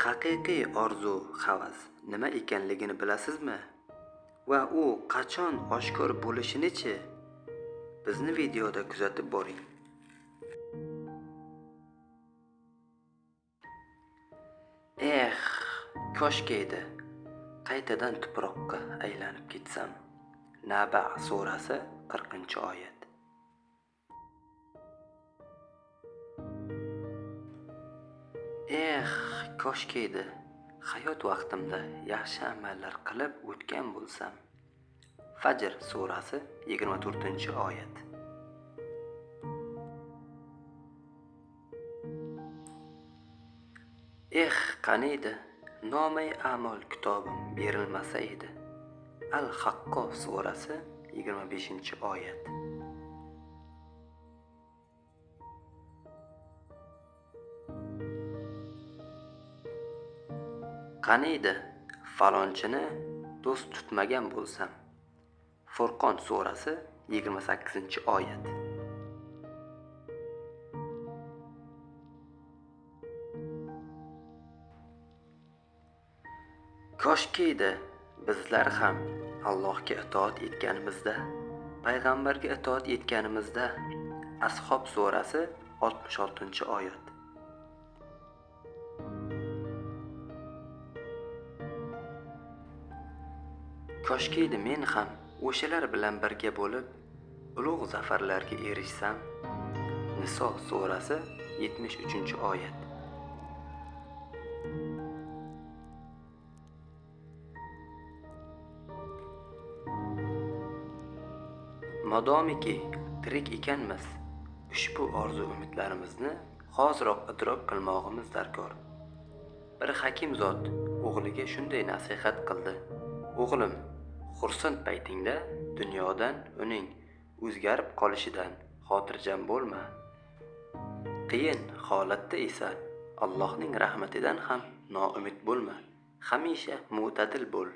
haqiqiy orzu havas nima ekanligini bilasizmi? Va u qachon oshkor bo'lishinichi? Bizni videoda kuzatib boring. Eh koshki edi. Qaytadan tuproqqa aylanib ketsam? Naba surasi 40 oyat. Eh koshki edi. Hayot vaqtimda yaxshi amallar qilib o'tgan bo'lsam. Fajr surasi 24 oyat. Eh qani edi? Nomai amol kitobim berilmasa edi. Al haqqo surasi 25 oyat. Qaniydi? Falonchini do'st tutmagan bo'lsam. Furqon surasi 28 oyat. Koshki edi bizlar ham allohga itoat etganimizda payg'ambarga itoat etganimizda. Ashob surasi 66 oyat. Koshkiydi men ham o'shalar bilan birga bo'lib ulug' zafarlarga erishsam niso surasi 73 oyat. Modomiki tirik ekanmiz ushbu orzu umidlarimizni hoziroq idrok qilmog'imiz darkor. Bir hakim zot o'g'liga shunday nasihat qildi. O'g'lim xursand paytingda dunyodan uning o'zgarib qolishidan xotirjam bo'lma. Qiyin holatda esa allohning rahmatidan ham noumid bo'lma. Hamisha mo'tadil bo'l.